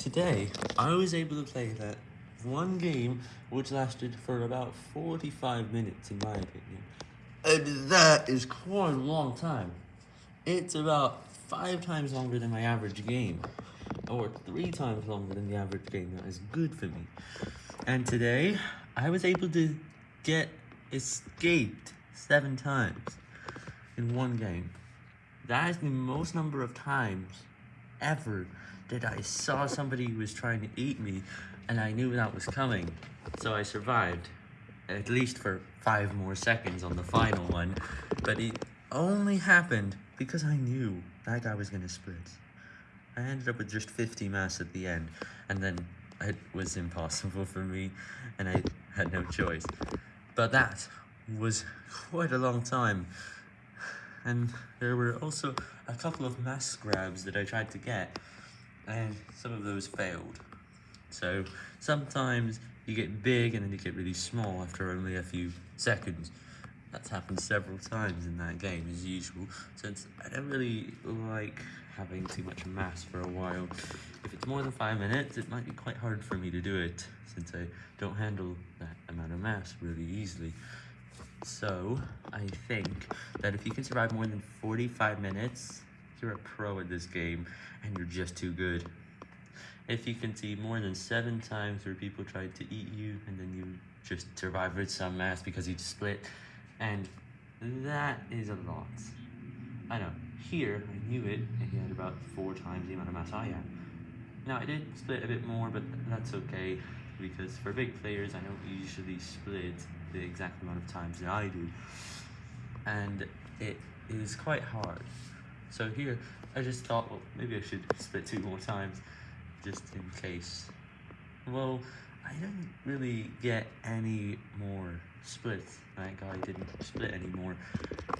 Today, I was able to play that one game which lasted for about 45 minutes in my opinion. And that is quite a long time. It's about five times longer than my average game. Or three times longer than the average game that is good for me. And today, I was able to get escaped seven times in one game. That is the most number of times ever that I saw somebody who was trying to eat me, and I knew that was coming. So I survived, at least for five more seconds on the final one, but it only happened because I knew that guy was going to split. I ended up with just 50 mass at the end, and then it was impossible for me, and I had no choice. But that was quite a long time. And there were also a couple of mass grabs that I tried to get, and some of those failed. So sometimes you get big and then you get really small after only a few seconds. That's happened several times in that game as usual, since I don't really like having too much mass for a while. If it's more than 5 minutes, it might be quite hard for me to do it, since I don't handle that amount of mass really easily. So, I think that if you can survive more than 45 minutes, you're a pro at this game, and you're just too good. If you can see more than 7 times where people tried to eat you, and then you just survived with some mass because you split, and that is a lot. I know, here, I knew it, and he had about 4 times the amount of mass I had. Now, I did split a bit more, but that's okay, because for big players, I don't usually split the exact amount of times that I do. And it is quite hard. So here, I just thought, well, maybe I should split two more times, just in case. Well, I didn't really get any more splits. That guy didn't split anymore.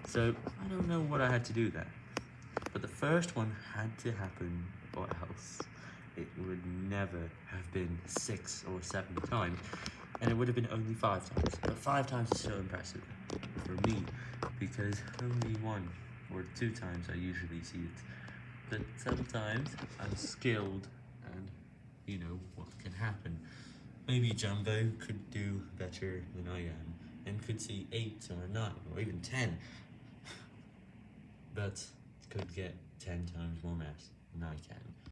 So, I don't know what I had to do there. But the first one had to happen, or else it would never have been six or seven times and it would have been only five times. But five times is so impressive for me, because only one or two times I usually see it. But sometimes I'm skilled, and you know what can happen. Maybe Jumbo could do better than I am, and could see 8 or 9, or even 10. but could get 10 times more mass than I can.